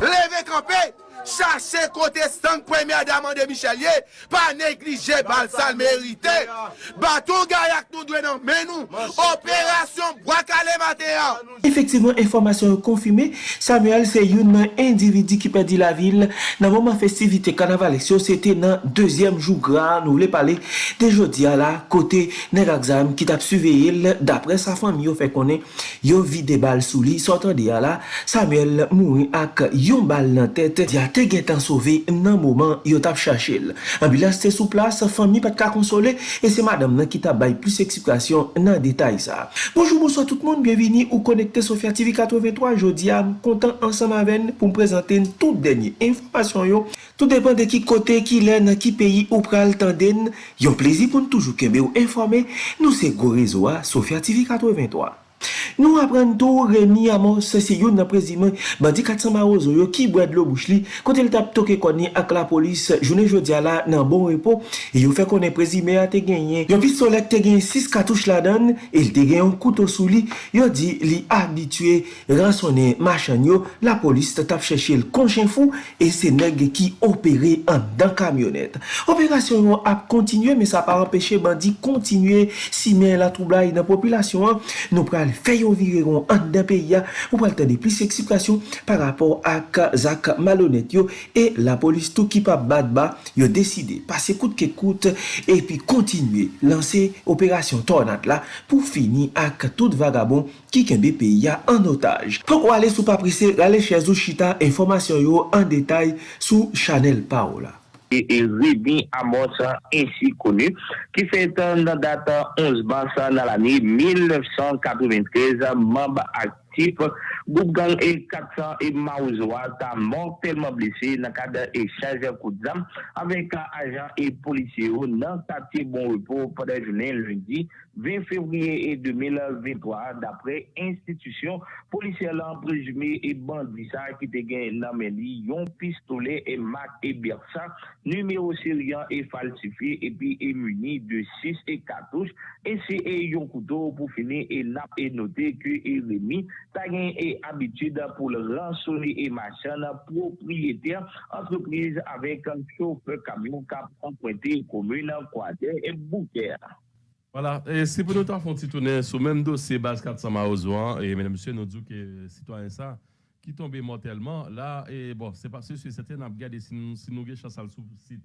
Leve kampè! chache kote sank premye daman de Michelier, pa neglije bal sal merite. Baton gayak nou dwe nan menou, operasyon Bwakale Mateyan. Efektivman, informasyon konfime, Samuel se yon nan individi ki pedi la vil nan mouman festivite kanavaleksyon, se te nan dezyem jou gran, nou vle pale de jodi ala kote ner aksam ki tap suveyil dapre sa fam yo fe konen yo vide bal sou li, sotan de ala Samuel mouni ak yon bal nan tete diate te gen tan sove nan mouman yo tap chachel. Ambulans te sou plas, fami pat ka konsole, e se madam nan ki tap bay plus eksikasyon nan detay sa. Bonjou, bonsoy tout moun, bienvini ou konekte Sofia TV 83. Jodi am kontan ansan maven pou m prezante tout denye informasyon yo. Tout depan de ki kote, ki len, ki peyi ou pral tanden. Yon plezi pou n toujou kembe ou informe, nou se go rezo a Sofya TV 83. Nou apren tou remi Amos, se si yon nan prezimen bandi 400 marozo yo ki bwad lo bouch li, kote l tap toke koni ak la polis, jounen jodi ala nan bon repo, e yo fe konen prezimen a te genyen. Yon pistolek te genyen 6 katouche la dan, e l te genyen koutou sou li, yo di li abitue, ransonen machan yo, la polis te tap cheshe l konchen fou, e se neg ki opere an dan kamyonet. Operasyon yo ap kontinue, me sa pa empeshe bandi kontinue si men la troubla yon populasyon nou pral feyo yon vireron an da peyi ya, ou pral tande plis eksplikasyon par rapport ak zak malonet yo e la polis tou ki pa bad ba yo deside pase kout ke kout e pi kontinue lanse operasyon tornat la pou fini ak tout vagabon ki kenbe peyi ya an otaj. Fok wale sou pa prese, rale chezou chita informasyon yo an detay sou chanel pa. et, et Ruby Amos, ainsi connu, qui fait en date 11 mars dans l'année 1993, membre actif groupe gang et 400 et Maouzoua a mortellement blessé dans le cadre d'échange de coups d'âme avec agents et policiers dans le quartier Bon Repos pendant la journée lundi 20 février 2023 d'après institution policière en présumé et bandit ça qui te gagne la yon pistolet et Mac et Bersa numéro syrien et falsifié et puis est muni de 6 et 14 et c'est yon couteau pour finir et n'a et noté que Rémi ta et habitude pour le rançonner et machin propriétaire entreprise avec un chauffeur camion cap emprunté commune Croisière et Bouquet. Voilà, et c'est pour nous temps font tourner sur le même dossier base 400 Maozouan. Et mesdames et messieurs, nous disons que euh, citoyens ça qui tombent mortellement, là, et bon, c'est parce que c'est certain, nous regardé si nous si nous chasse sur le site,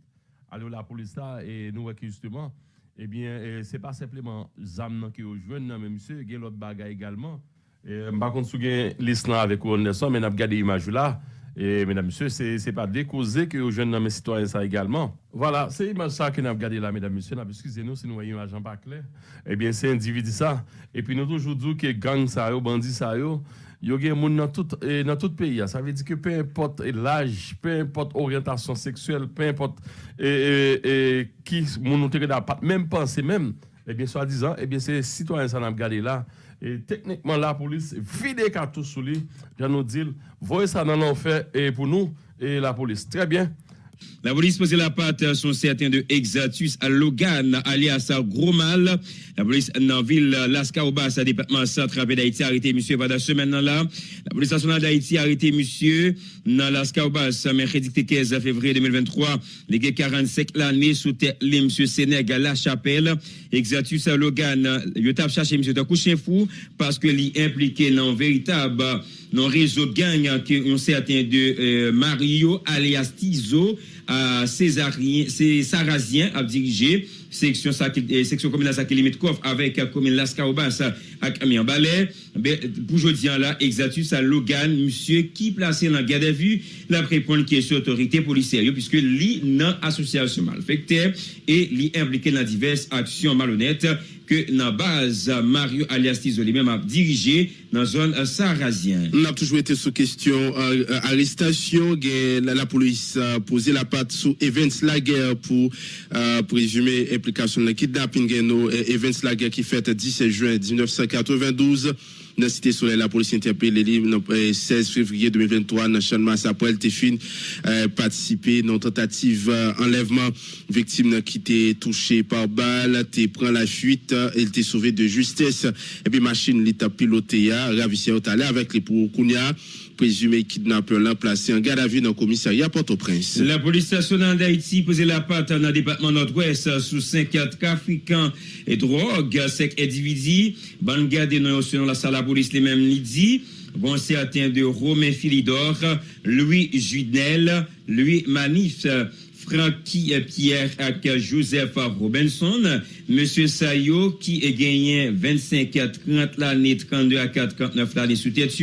allez la police là, et nous voyons justement, eh bien, euh, c'est pas simplement ZAM qui rejoignent, non, mais monsieur, il y a l'autre bagaille également. Je euh, ne sais pas si vous avez l'Islam avec Ron Nelson, mais nous avons regardé l'image là. Et mesdames, messieurs, ce n'est pas décausé que aux jeunes hommes citoyens ça également. Voilà, c'est l'image ça que nous avons regardé là, mesdames, messieurs. Excusez-nous si nous voyons l'image pas clair. Eh bien, c'est individu ça. Et puis nous toujours dit que gang ça, bandit ça, yo, yo gen moun dans tout dans tout pays ça veut dire que peu importe l'âge peu importe orientation sexuelle peu importe et, et, qui moun pas même penser même eh bien soit disant eh bien c'est citoyen ça n'a regardé là et techniquement, la police vide les cartouches sous lui. Je nous dis, voyez ça dans l'enfer et pour nous et la police. Très bien. La police posait la patte sont certains de Exatus à Logan, alias Gros Mal. La police dans la ville Lascaobas, département centre d'Haïti, arrêté monsieur pendant semaine là. La police nationale d'Haïti a arrêté monsieur dans Lascaobas, mercredi 15 février 2023. Les gars 45 l'année sous tête, monsieur Sénégal, la chapelle. Exatus à Logan, il a cherché monsieur de parce que est impliqué dans véritable nan rezo gang ki yon certain de euh, Mario alias Tizo euh, Cesarazien ap dirije seksyon, seksyon komine la Sakelimetkov avek komine euh, Las Kaobas la avec Amiens Ballet ben, pour aujourd'hui là Exatus à Logan monsieur qui placé dans garde à vue la qui est sur autorité policière puisque li non association malfectée et li impliqué dans diverses actions malhonnêtes que dans base Mario alias Tizo même a dirigé dans la zone sarazien. On a toujours été sous question euh, euh arrestation, la, police a posé la patte sous Events Laguerre pour euh, présumer implication de kidnapping no Events Laguerre qui fait 17 juin 1992 dans Cité Soleil, la police interpellé le 16 février 2023 dans Champ après elle fin euh, participer dans tentative euh, enlèvement. Victime qui était touchée par balle, t'es prend la fuite, elle était sauvée de justesse. Et puis machine l'état piloté ravissé au avec les pour Kounia présumé kidnappeur l'a placé en garde à vue dans le commissariat Port-au-Prince. La police nationale d'Haïti posait la patte dans le département nord-ouest sous 54 africains et drogue, 5 individus. Ban garde selon la salle de police les mêmes dit. Bon, certain de Romain Philidor, Louis Judel, Louis Manif, Francky Pierre avec Joseph Robinson, Monsieur Sayo qui est gagné 25 à 30 l'année, 32 à 49 l'année sous tête.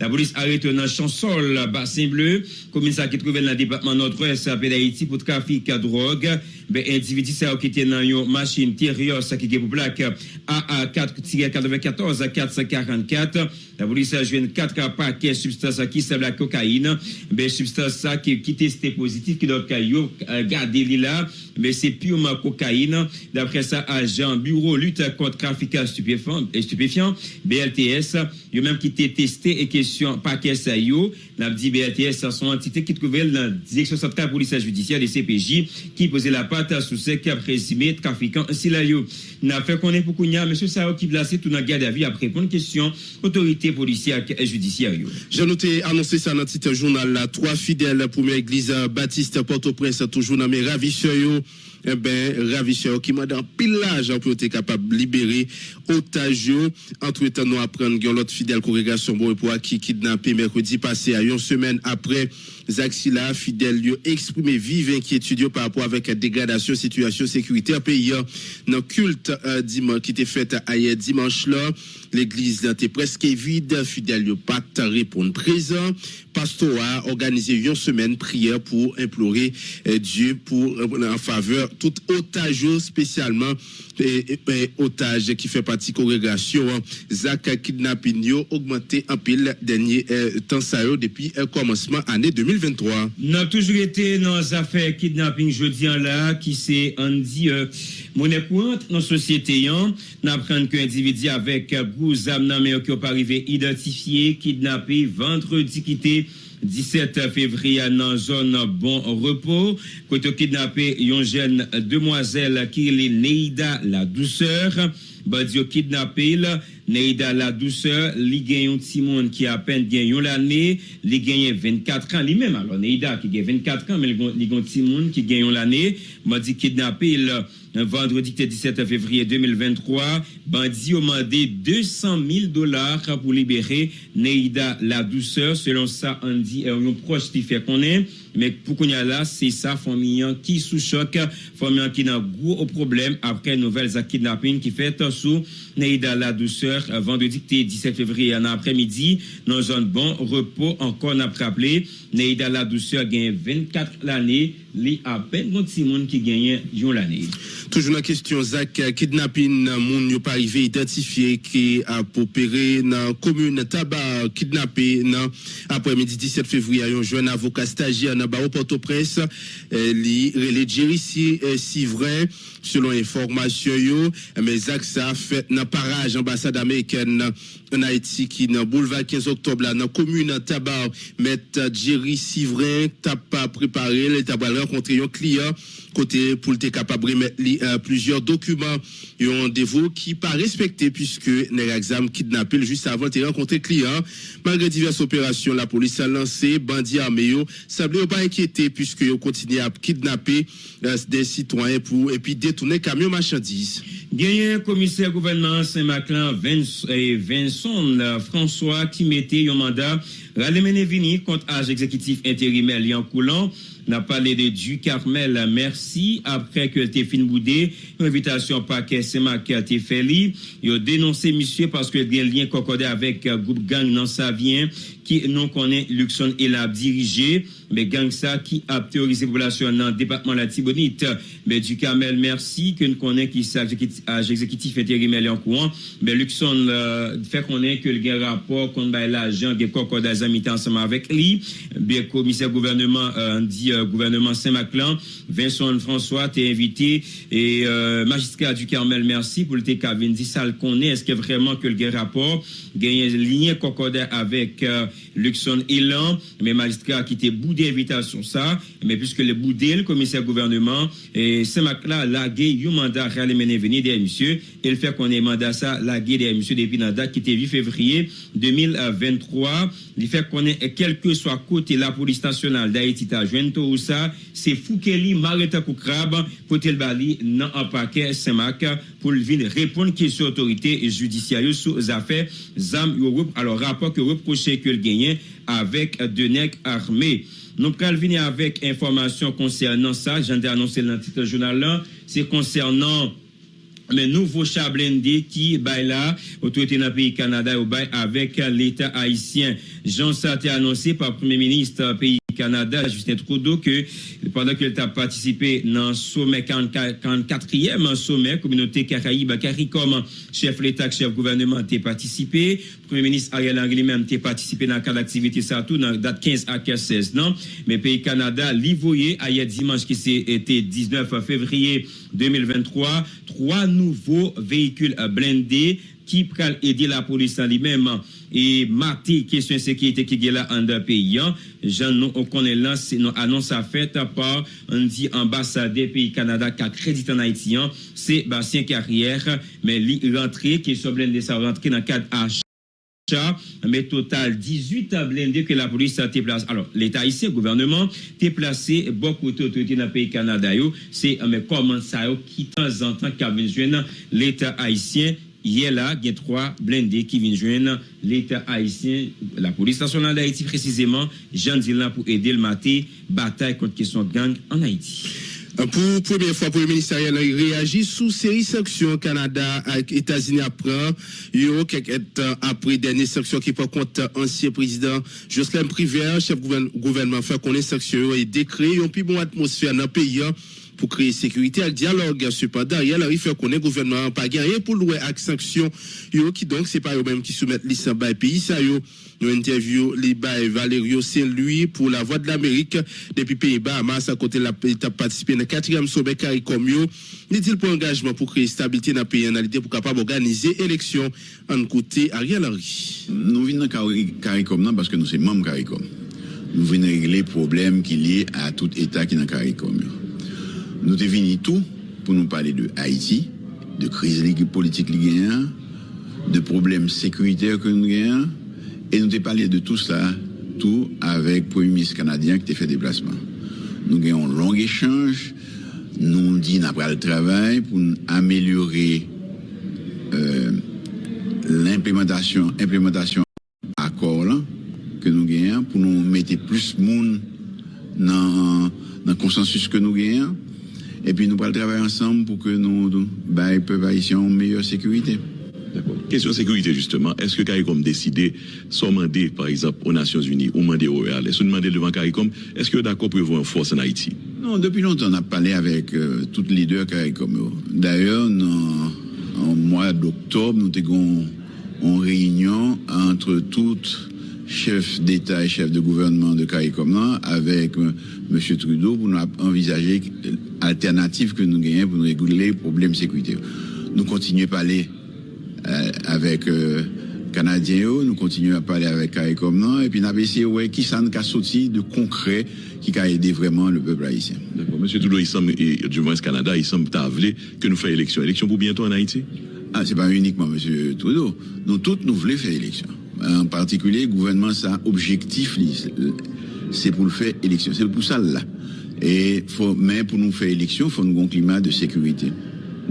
La police arrête dans Chansol, Bassin Bleu, commissaire qui trouve dans le département nord-ouest d'Haïti pour trafic de drogue. Ben, individu qui était dans une machine Terios qui est pour plaque AA4-94 à 444. La police a joué 4 paquets substance qui s'appelle la cocaïne? Ben, substance qui, qui testé positif, qui doit garder là, mais c'est purement cocaïne. D'après ça, agent bureau lutte contre trafic stupéfiant, stupéfiant BLTS, il même qui était testé et question paquet ça yo. Dit BLTS, sont entité qui trouvait la direction centrale police judiciaire des CPJ qui posait la patte sous ce qui a présumé trafiquant ainsi là yo. N'a fait est pour qu'on monsieur Sao qui placé tout dans garde à vie après répondre question autorité policière et judiciaire. J'ai noté annoncé ça dans le titre journal là, trois fidèles première église Baptiste Port-au-Prince toujours dans mes ravisseurs eh ben, ravisseur qui m'a dans pillage pour être capable de libérer otages. Entre temps, nous apprenons que l'autre fidèle congrégation pour qui kidnappé mercredi passé à une semaine après Zaxila, fidèle, lui exprimé vive inquiétude par rapport avec la dégradation situation sécuritaire pays dans culte euh, dimanche qui était fait hier dimanche là l'église était presque vide fidèle pas répondre présent pasteur a organisé une semaine prière pour implorer euh, Dieu pour euh, en faveur tout otage spécialement et, otage qui fait partie congrégation Zach kidnapping augmenté en pile dernier temps depuis le commencement année 2020 2023. Nous avons toujours été dans les affaires kidnapping jeudi là, qui c'est Andy euh, Mounen pou ant nan sosyete yon, nan pran ke individi avek gouz am nan men ki ou parive identifiye, kidnape, ventredi kite, 17 fevriye nan zon bon repos, koto kidnape yon jen demwazel ki li Neida la douceur, Badi yo kidnapil, Neida la douceur, li gen yon timoun ki apen gen yon lane, li gen yon 24 an, li men alon Neida ki gen 24 an, men li gen yon timoun ki gen yon lane, badi kidnapil, vendredi 17 février 2023, bandi a demandé 200 000 dollars pour libérer Neida la douceur. Selon ça, on dit, un proche qui fait qu'on est. Mais pour qu'on y a là, c'est ça, famille qui sous choc, famille qui n'a gros problème après nouvelles kidnapping qui fait sous Neida la douceur vendredi 17 février en après-midi dans zone bon repos encore n'a rappelé. Neida la douceur gagne 24 l'année. Li à peine petit monde qui gagne l'année. Toujours la question Zach kidnapping moun yo pas arrivé identifié qui a opéré dans commune Tabac kidnappé après-midi 17 février un avocat stagiaire Port-au-Prince li relé Jerry si vrai selon information yo mais ça fait dans parage ambassade américaine en Haïti qui dans boulevard 15 octobre là dans commune Tabac mettre Jerry Sivrin t'a pas préparé il t'a rencontrer un client côté pour être capable de mettre euh, plusieurs documents et un rendez-vous qui pas respecté puisque les exam kidnappé juste avant de rencontrer client. Malgré diverses opérations la police a lancé bandits armés semblait pas inquiété puisque ils continué à kidnapper euh, des citoyens pour et puis détourner camion marchandises. Un commissaire gouvernement Saint-Maclin Vincent François qui mettait un mandat ramener vini contre âge exécutif intérimaire Lian Coulant n'a parlé de du Carmel merci. Après que t'es fin boudé invitation paquet Sema qui a été fait il a dénoncé monsieur parce que y a un lien concordé avec groupe gang dans sa vient qui non connaît Luxon et l'a dirigé mais gang ça qui a théorisé population dans le département de la Tibonite. Mais du Carmel merci. Que nous connaît qui âge exécutif intérimaire en courant mais Luxon euh, fait connaître que le rapport contre l'agent des concordats amis ensemble avec lui. Bien, commissaire gouvernement, euh, dit euh, gouvernement Saint-Maclan, Vincent François, t'es invité et euh, magistrat du Carmel, merci pour le TK dit ça le connaît. Est-ce que vraiment que le rapport gagne ligne concordé avec euh, Luxon Elan, mais magistrat qui était bout d'invitation ça, mais puisque le boudé, le commissaire gouvernement, et Saint-Maclan, la gué, un mandat réel mené venir des monsieur, il fait qu'on ait mandat ça, la gué des monsieur depuis la date qui était 8 février 2023. Il fait qu'on ait, quel que soit côté la police nationale d'Haïti, ta tout ça, c'est Foukeli, Marita Koukrab, côté le Bali, non en paquet Saint-Mac, pour venir répondre question autorité judiciaire sous affaires ZAM, alors rapport que reproché que le gagné avec Denec armé. Nous allons venir avec information concernant ça. J'en ai annoncé dans le titre journal. C'est concernant le nouveau chat qui bail là autorité dans le pays Canada au avec l'État haïtien. Jean ça a été annoncé par le Premier ministre pays Canada, Justin Trudeau, que pendant qu'il a participé dans le sommet 44e sommet communauté Caraïbe, CARICOM, chef l'État, chef gouvernement, a participé. Premier ministre Ariel Henry même a participé dans le cadre d'activité, ça tout, dans date 15 à 16, non? Mais pays Canada, l'Ivoyer, hier dimanche, qui été 19 février 2023, trois nouveaux véhicules blindés qui peut aider la police en lui-même e mati kesyon sekirite ki ge la an da peyan, jan nou okonen lan se nou anons a fet par an di ambasade peyi Kanada ka kredit an Haitian, se basyen karyer, men li rentre ki sou blende sa rentre nan kad H. mais total 18 blindés que la police a été placé. Alors, l'État ici, le gouvernement, été placé beaucoup d'autorités dans le pays Canada. C'est mais comment ça, qui temps en temps, qui l'État haïtien Hier là, il y a trois blindés qui viennent joindre l'État haïtien, la police nationale d'Haïti précisément, Jean Dylan pour aider le matin, bataille contre question de gang en Haïti. Pour la première fois, le ministère a réagi sous série sanctions Canada et États-Unis après. Il y a quelques après dernière sanction qui prend compte ancien président Jocelyn Privé, chef gouvernement, fait qu'on est sanctions et décret, une plus bonne atmosphère dans le pays pour créer sécurité et dialogue. Cependant, il arrive fait qu'on est gouvernement pas gagné pour louer avec sanctions. Yo qui donc c'est pas eux même qui soumettent l'ISA by pays ça yo. Nous interview les Valerio Saint-Louis pour la voix de l'Amérique depuis Pays-Bas. à côté de la participé dans le quatrième sommet CARICOM yo. N'est-il pour engagement pour créer stabilité dans le pays en pour capable d'organiser élection en côté Ariel Henry? Nous venons dans CARICOM parce que nous sommes membres CARICOM. Nous venons régler les problèmes qui liés à tout État qui est dans CARICOM. Nous venus tout pour nous parler de Haïti, de crise politique de problèmes sécuritaires que nous avons, et nous avons parlé de tout cela, tout avec le Premier ministre canadien qui a fait déplacement. Nous avons un long échange, nous dit après le travail pour améliorer euh, l'implémentation implémentation accord que nous gagnons pour nous mettre plus de monde dans le consensus que nous gagnons et puis nous allons travailler ensemble pour que nous, nous bah, peuvent en meilleure sécurité. D'accord. Question sécurité, justement. Est-ce que CARICOM décidé, sans demander, par exemple, aux Nations Unies ou demander au Real, est-ce que demander devant CARICOM, est-ce que d'accord pour une force en Haïti? Non, depuis longtemps, on a parlé avec euh, tous les leaders CARICOM. D'ailleurs, en mois d'octobre, nous avons une réunion entre toutes chef d'État et chef de gouvernement de CARICOM avec euh, M. Trudeau pour nous envisager alternative que nous gagnons pour nous réguler les problèmes de sécurité. Nous continuons à parler euh, avec euh, Canadiens, nous continuons à parler avec CARICOM, et puis nous avons essayé ouais, qui s'en a sorti de concret qui a aidé vraiment le peuple haïtien. D'accord. M. Trudeau, il semble, et, du moins Canada, il semble que nous fassions élection. Élection pour bientôt en Haïti? Ah, c'est pas uniquement M. Trudeau. Nous tous, nous voulons faire élection. En particulier, le gouvernement, ça objectif, c'est pour le faire élection. C'est pour ça là. Et faut, mais pour nous faire élection, il faut un climat de sécurité.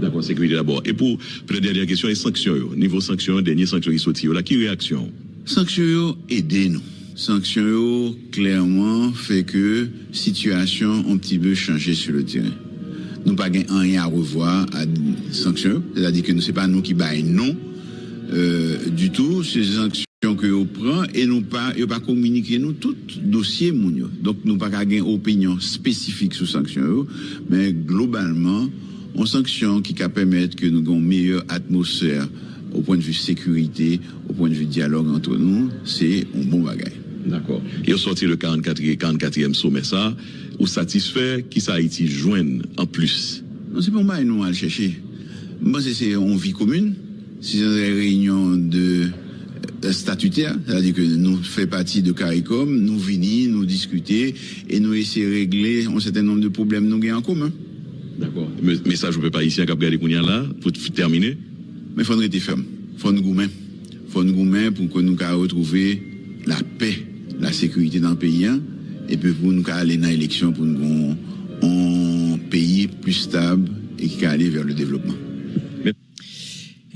D'accord, sécurité d'abord. Et pour, la dernière question, les sanctions, niveau sanctions, dernière sanction qui sorti, là, qui réaction? Sanctions, aidez nous. Sanctions, clairement, fait que situation un petit peu changé sur le terrain. Nous pas rien à revoir à sanctions, c'est-à-dire que ce n'est pas nous qui baillons non euh, du tout, ces sanctions que vous prend et nous pas pas communiquer nous tout dossier. Donc nous pas une opinion spécifique sur sanction mais globalement on sanction qui va permettre que nous ayons une meilleure atmosphère au point de vue sécurité, au point de vue dialogue entre nous, c'est un bon bagage. D'accord. Et au sorti le 44e, 44e sommet, ça, ou satisfait qui ça Haïti joigne en plus? Non, c'est pour moi, nous, le chercher. Moi, c'est- en vie commune. C'est des réunions de statutaires, c'est-à-dire que nous faisons partie de CARICOM, nous venons, nous discuter et nous essayons de régler un certain nombre de problèmes nous avons en commun. D'accord. Mais, ça, je ne peux pas ici, à Cap Kounia là, pour terminer. Mais il faut rester ferme. Il faut nous goumer. Il faut nous goumer pour que nous puissions retrouver la paix, la sécurité dans le pays. hein, Et puis pour nous aller dans l'élection pour nous un pays plus stable et qui aller vers le développement.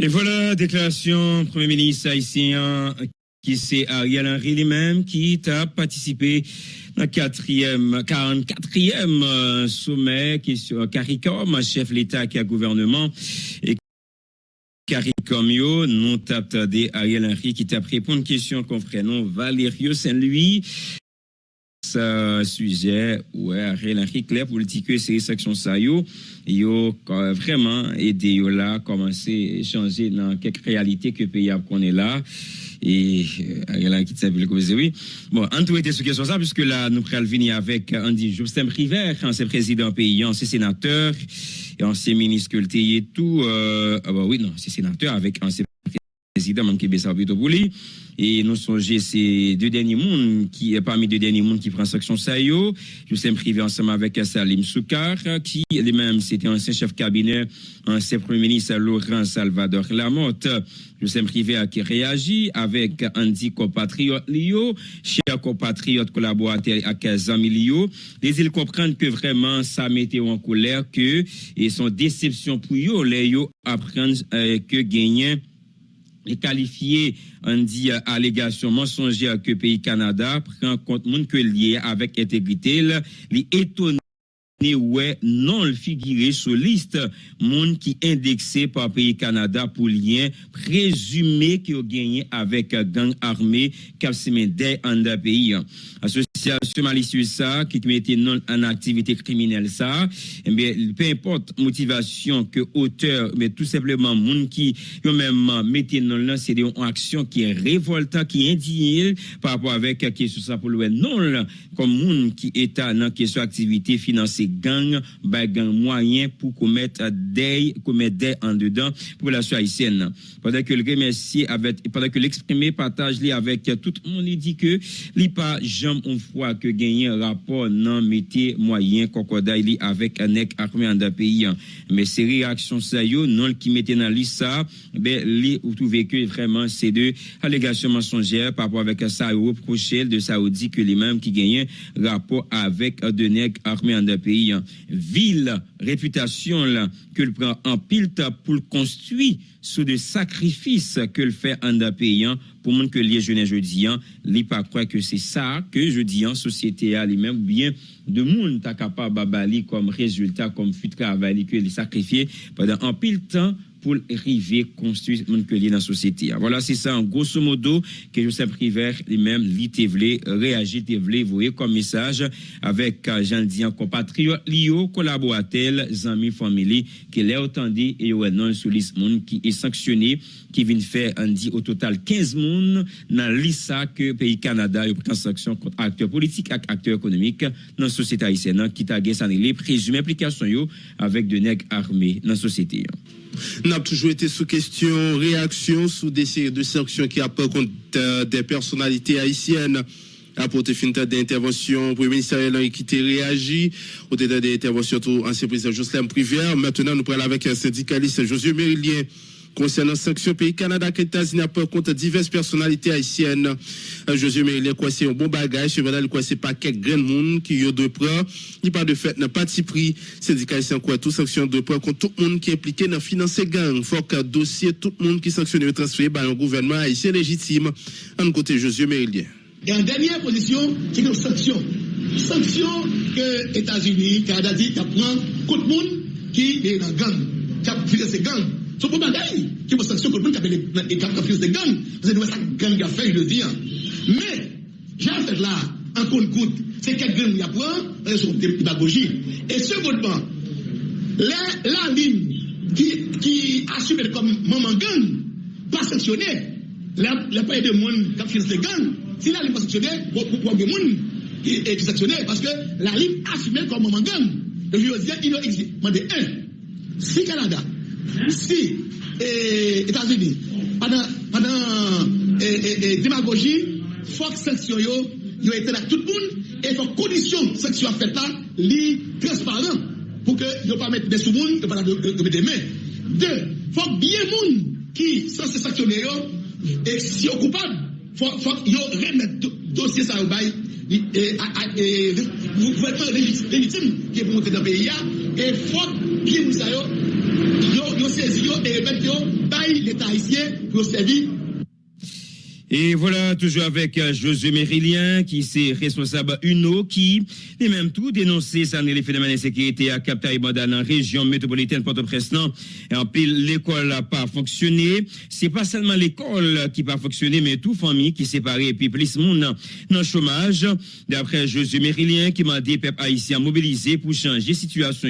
Et voilà, déclaration Premier ministre haïtien qui c'est Ariel Henry lui-même qui a participé dans le quatrième, 44e euh, sommet qui est sur CARICOM, chef l'État qui a gouvernement. Et CARICOM, yo, nous t'as Ariel Henry qui t'a répondu une question qu'on ferait non Valério Saint-Louis. Ce sujet, ouais, Ariel Henry, clair politique, c'est section ça, yo, yo, vraiment aidé, yo là, commencer à échanger dans quelques réalités que le pays qu'on est là. Et euh, Ariel Henry qui s'appelle comme oui. Bon, en tout était sur question ça, puisque là, nous prenons venir avec Andy Justin River, ancien président pays, ancien sénateur, et ancien ministre et tout, euh, ah bah oui, non, c'est sénateur avec ancien président, qui est plutôt pour lui. Et nous songez ces deux derniers mondes qui parmi deux derniers mondes qui prend section Sayo. Je suis privé ensemble avec Salim Soukar, qui lui-même c'était ancien chef cabinet, ancien premier ministre Laurent Salvador Lamotte. Je suis privé à qui réagit avec Andy compatriote Lio, cher compatriote collaborateur à 15 ans Lio. Les ils comprennent que vraiment ça mettait en colère que et son déception pour eux, les yo apprennent euh, que gagner et qualifié on dit allégation mensongère que pays Canada prend compte monde que lié avec intégrité li étonné ouais non le figurer sur liste monde qui indexé par pays Canada pour lien présumé qui a gagné avec gang armé cap en pays association malicieuse ça qui mettait non en activité criminelle ça eh bien peu importe motivation que auteur mais tout simplement monde qui yo même mettait non là c'est une action qui est révoltante qui est indignée par rapport avec euh, question ça pour le non là, comme monde qui est dans question activité financée gang ba gang moyen pour commettre des commettre des en dedans pour la haïtienne. Pendant que le remercier avec pendant que l'exprimer partage avec tout le monde il dit que li pas jamais fois que gagner un rapport non métier moyen cocodaille li avec un armé en pays. Mais ces réactions ça yo non qui mettait dans liste ça ben li ou trouvé que vraiment c'est deux allégations mensongères par rapport avec ça reproché de Saoudi que les mêmes qui gagnaient rapport avec de nègres armés en pays. Ville réputation là que le prend en pile pour construire sous des sacrifices que le fait en pays pour monde que les jeunes jeudi hein, li pas croire que c'est ça que je dis en société à lui-même ou bien de monde ta capable babali comme résultat comme fut travail que les sacrifier pendant un pile temps pour arriver construire monde que dans la société. Voilà, c'est ça en grosso modo que Joseph River lui-même te vle réagir vle voyer comme message avec euh, Jean Dian compatriote Lio collaborateur amis famille qui l'a entendu et non sur liste monde qui est sanctionné qui vient faire on dit au total 15 monde dans l'ISA que pays Canada a pris sanction contre acteurs politiques et acteurs économiques dans la société haïtienne qui t'a gagné les présumé implication yo avec de nègres armés dans la société. Nous avons toujours été sous question, réaction sous des séries de sanctions qui apportent contre euh, des personnalités haïtiennes. Apporter fin d'intervention, Premier ministre t'a réagi, au détail des interventions tout ancien président Jocelyn Privière. Maintenant, nous parlons avec un syndicaliste Josué Mérilien concernant sanctions pays Canada que États-Unis contre diverses personnalités haïtiennes. Josué Mérilien, quoi, c'est un bon bagage, cependant, quoi, c'est pas quelques grands monde qui y de prendre, ni pas de fait, n'a pas de prix. Syndicaliste, quoi, tout sanction de prendre contre tout le monde qui est impliqué dans financer gang. Faut que dossier, tout le monde qui sanctionne et transféré par un gouvernement haïtien légitime. En côté, Josué Mérilien. Et en dernière position, c'est une sanction. Sanction que États-Unis, Canada dit, qui prend contre le monde qui est dans gang, qui a financé gang. Son pou bagay, ki pou sanksyon pou moun kape e kap konfiyos de gang, se nou e sak gang a fey le diyan. Me, jan fèd la, an kon kout, se ket gang y apwen, an sou demagogi. E segodman, la lin ki asume kom maman gang, pa sanksyonè, la paye de moun kap konfiyos de gang, si la lin pa sanksyonè, pou wage moun ki sanksyonè, paske la lin asume kom maman gang. Yo yo diyan, ino exi. Mande, en, si Kanada, Si Etats-Unis Padan demagogi Fok seksyon yo Yo ete la tout moun E fok kondisyon seksyon a feta Li transparent Pou ke yo pa mette de sou moun Yo pa la mette de men De fok biye moun Ki san se seksyon yo E si yo koupan Fok yo remet dosye sa ou bay Vou kwen pen legitim Ki pou monte nan peyi ya E fok biye moun sa yo yo sezi yo elemen ki yo bayi l'Etat isye, yo sevi Et voilà, toujours avec Josué Mérilien, qui c'est responsable UNO, qui, et même tout, dénoncé ça les phénomènes d'insécurité à Cap-Taïbanda dans la région métropolitaine Port-au-Prince. Et en pile, l'école n'a pas fonctionné. C'est pas seulement l'école qui n'a pas fonctionné, mais tout famille qui séparée et puis plus monde dans- le chômage. D'après Josué Mérilien, qui m'a dit peuple haïtien mobilisé pour changer situation.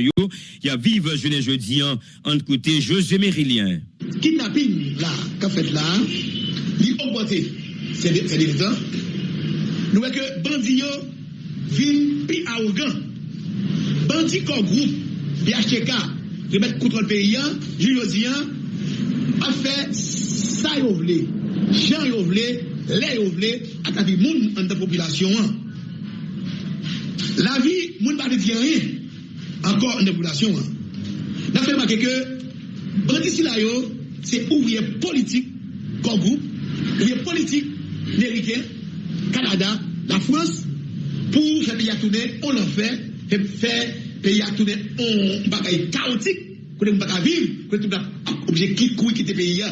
Il y a vive jeune jeudi en, entre côté Josué Mérilien. kidnapping là, qu'a fait là, augmente, se delitan, nou wè ke bandi yo vin pi aougan. Bandi kon group, PHTK, remet kontrol peyi an, jujodi an, a fè sa yo vle, jan yo vle, le yo vle, akavi moun an de populasyon an. La vi, moun pa de diyan yin, ankor an de populasyon an. Na fè makè ke, bandi sila yo, se ouvriye politik kon group, liye politik Ameriken, Kanada, la Frans, pou fè peyi atoune, on l'an fè, fè peyi atoune, on bakaye kaotik, konen m baka viv, konen tout la obje ki koui ki te peyi ya,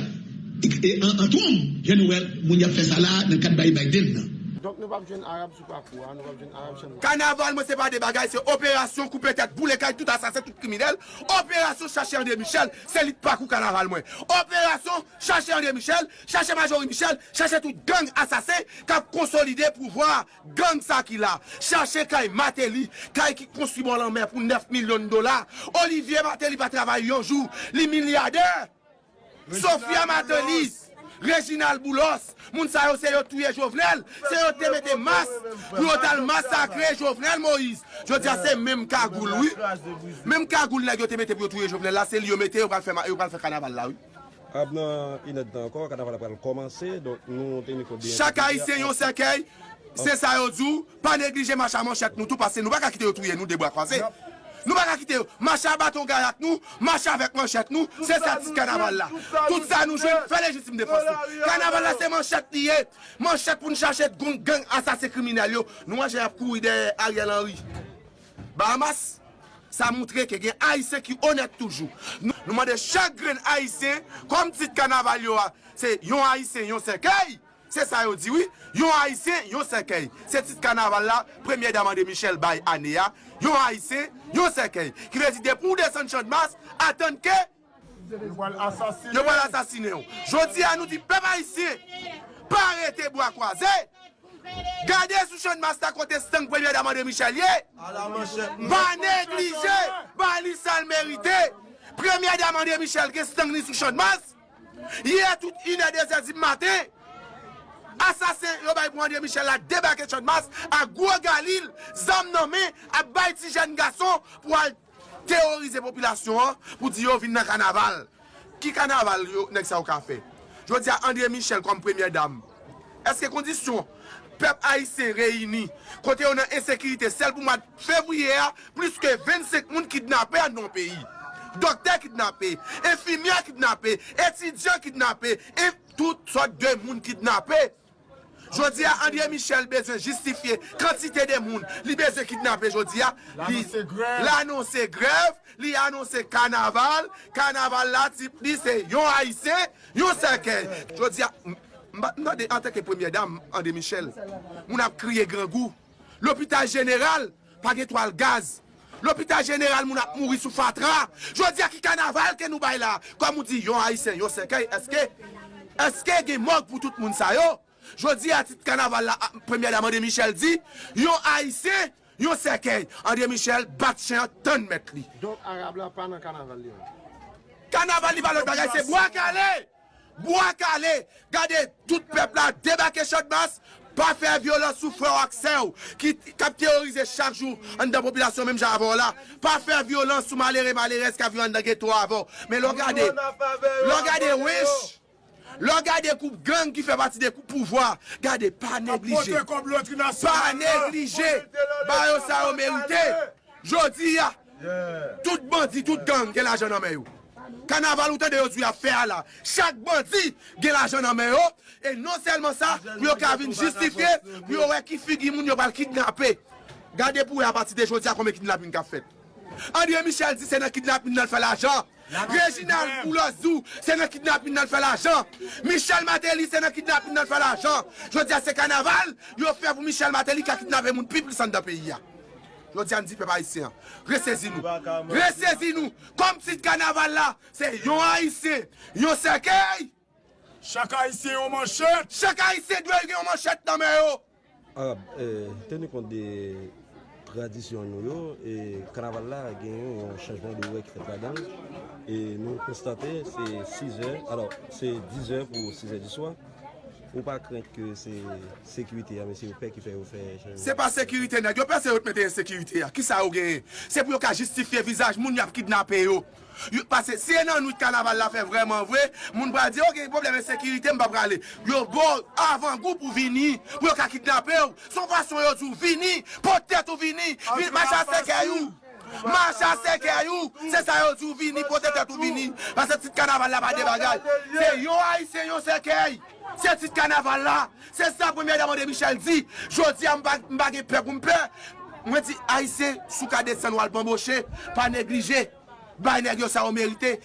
an toum, jan nou el, moun ya fè sa la nan kat bayi Biden nan. nou pap jen Arab sou pakou, nou pap jen Arab chen. Kanaval mwen se pa de bagay, se operasyon koupe tet, boule kay, tout asase, tout kriminel. Operasyon chacher de Michel, se lit pakou kanaval mwen. Operasyon chacher de Michel, chacher Majori Michel, chacher tout gang asase, kap konsolide pou vwa gang sa ki la. Chacher kay Mateli, kay ki konsumon lan men pou 9 milyon dola. Olivier Mateli pa travay yonjou, li milyarder. Sofia Mateli. Reginald Boulos, moun sa yo se yo touye Jovenel, se yo te mette mas, yo tal masakre Jovenel Moïse. Je di a se mèm kagoul, oui. Mèm kagoul la yo te mette pou yo touye Jovenel, la se li yo mette yo pral fè kanaval la, oui. Ab nan inet dan kon, kanaval la pral komanse, donk nou te niko bien. Chaka isen yo sekey, se sa yo djou, pa neglije macha manchek nou tou, pase nou baka kite yo touye nou debo akwaze. Nous ne pas quitter. Marcher à bâton garat nous, marcher avec manchette nous, c'est ça ce carnaval là. Tout ça nous joue, fait légitime défense. Carnaval là c'est manchette lié. Manchette pour nous chercher gang assassin criminel yo. Nous j'ai courir derrière Ariel Henry. Bahamas ça montre que y a haïtiens qui honnête toujours. Nous demandons chaque grain haïtien comme petit carnaval yo c'est yon haïtien yon cercueil. C'est ça, yo dit oui. Yon haïtien, yon cercueil. C'est petit carnaval là, première dame de Michel Bay Anéa, yon haïsien, yon sekey. Ki vezi de pou desen chan mas, atan ke, yon wal asasine yon. Jodi an nou di pep haïsien, pa arete bo akwaze, gade sou chan mas ta kote stank premye daman de Michelier, ba neglije, ba li sal merite, premye daman de Michel ke stank ni sou chan mas, ye tout inade zazim maten, Asasen yo bay pou André Michel la debake Chonmas a Gwo Galil, zam nanme a bay ti jen gason pou al teorize populasyon pou di yo vin nan kanaval. Ki kanaval yo nek sa ou ka fe? Jwa di a André Michel kom premye dam. Eske kondisyon? Pep Aïsè reyini. Kote yo nan ensekirite sel pou mat fevriye a, plis ke 25 moun kidnapè an non peyi. Dokter kidnapè, efimia kidnapè, etidjan kidnapè, et tout sort de moun kidnapè. Jodi a André Michel bezen justifiye Kantite de moun Li bezen kidnape jodi a. L'anonse grev Li anonse kanaval Kanaval la tip li se yon haise Yon seke Jodi a An teke premier dam André Michel Moun ap kriye grangou L'hôpital general Page toal gaz. L'hôpital general moun ap mouri sou fatra. Jodi a ki kanaval ke nou bay la Kwa moun di yon haise yon seke Eske Eske gen mok pou tout moun sayo Jodi atit kanaval la, premye dam André Michel di, yon Haitien, yon sekey. André Michel bat chen ton met li. Don Arab la pa nan kanaval li an. Kanaval li pa lot bagay se Boakale. Boakale. Gade, tout pepla debake chot mas, pa fè violans sou frè ou akse ou, ki kap teorize chak jou an dan populasyon menm jan avon la, pa fè violans sou malere malere skav yon an dan geto avon. Men lò gade, lò gade wesh, Lò gade koup gang ki fè pati de koup pouvoi, gade pa neglije. Pa neglije, ba yo sa yo merite. Jodi ya, tout bandi, tout gang gen la jen anmen yo. Kanaval ou tan de yo tu ya fè ala. Chak bandi gen la jen anmen yo. E non selman sa, pou yo kavin justifiye, pou yo wè ki figi moun yo bal kidnapè. Gade pou ya pati de jodi ya kome kidnapin ka fèt. André Michel di se nan kidnapin nan fè la jen. Reginald Boulozou, se nan kidnapin nan fè l'ajan. Michel Mateli, se nan kidnapin nan fè l'ajan. Jodi a se kanaval, yo fè pou Michel Mateli ka kidnapè moun pi plisan da peyi ya. Jodi an di pe pa isi an. Resezi nou. Resezi nou. Kom si kanaval la, se yon a isi, yon sekey. Chaka isi yon manchet. Chaka isi dwe yon manchet nan me yo. Arab, ah, euh, teni kont de... tradisyon nou yo, e kanaval la gen yon chanjman de wè ki fèt la dan, e nou konstate se 6 è, alors se 10 è pou 6 è di swa, Ou pa krenk ke se sekurite ya, men se ou pe ki fè ou fè chanjman. Se pa sekurite neg, yo pe se ou te mette yon sekurite ya, ki sa ou gen? Se pou yo ka justifiye vizaj, moun yo ap kidnap yo. Pase se nan nou kanaval la fe vreman vwe, moun bra di yo gen probleme sekirite mba prale. Yo bo avan gou pou vini, pou yo ka kitnape yo, son fason yo tou vini, potet ou vini, machan seke yo, machan seke yo, se sa yo tou vini, potet ou vini, pase tit kanaval la pa de bagay. Se yo ay, se yo seke yo. Se tit kanaval la, se sa premye daman de Michel di, jodi a mbage pep mpe, mwen di ay se, sou kade sen wal bamboche, pa neglije. bay neg yo sa ou merite.